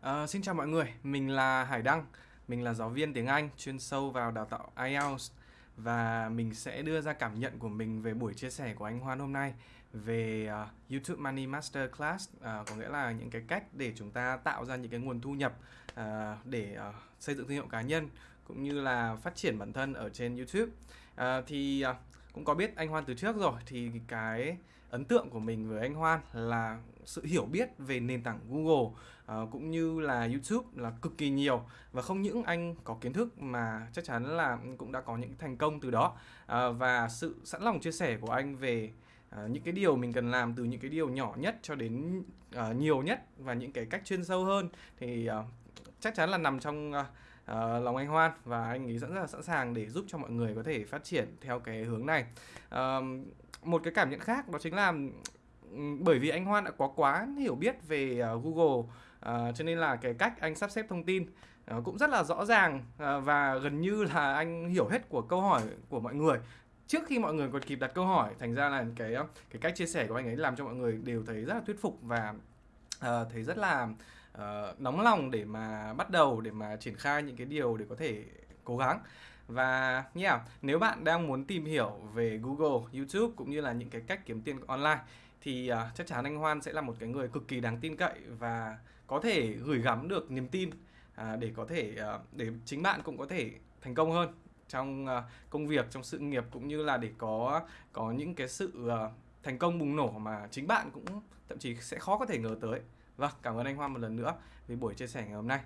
Ờ, xin chào mọi người, mình là Hải Đăng, mình là giáo viên tiếng Anh chuyên sâu vào đào tạo IELTS và mình sẽ đưa ra cảm nhận của mình về buổi chia sẻ của anh Hoan hôm nay về uh, YouTube Money Master Class, uh, có nghĩa là những cái cách để chúng ta tạo ra những cái nguồn thu nhập uh, để uh, xây dựng thương hiệu cá nhân cũng như là phát triển bản thân ở trên YouTube. Uh, thì uh, cũng có biết anh Hoan từ trước rồi thì cái ấn tượng của mình với anh Hoan là sự hiểu biết về nền tảng Google uh, cũng như là YouTube là cực kỳ nhiều. Và không những anh có kiến thức mà chắc chắn là cũng đã có những thành công từ đó. Uh, và sự sẵn lòng chia sẻ của anh về uh, những cái điều mình cần làm từ những cái điều nhỏ nhất cho đến uh, nhiều nhất và những cái cách chuyên sâu hơn thì uh, chắc chắn là nằm trong uh, uh, lòng anh Hoan và anh ấy rất là sẵn sàng để giúp cho mọi người có thể phát triển theo cái hướng này. Uh, một cái cảm nhận khác đó chính là bởi vì anh Hoan đã có quá hiểu biết về uh, Google uh, cho nên là cái cách anh sắp xếp thông tin uh, cũng rất là rõ ràng uh, và gần như là anh hiểu hết của câu hỏi của mọi người trước khi mọi người còn kịp đặt câu hỏi thành ra là cái cái cách chia sẻ của anh ấy làm cho mọi người đều thấy rất là thuyết phục và uh, thấy rất là uh, nóng lòng để mà bắt đầu để mà triển khai những cái điều để có thể cố gắng và yeah, nếu bạn đang muốn tìm hiểu về Google, YouTube cũng như là những cái cách kiếm tiền online thì uh, chắc chắn anh Hoan sẽ là một cái người cực kỳ đáng tin cậy và có thể gửi gắm được niềm tin uh, để có thể uh, để chính bạn cũng có thể thành công hơn trong uh, công việc, trong sự nghiệp cũng như là để có có những cái sự uh, thành công bùng nổ mà chính bạn cũng thậm chí sẽ khó có thể ngờ tới. Vâng, cảm ơn anh Hoa một lần nữa vì buổi chia sẻ ngày hôm nay.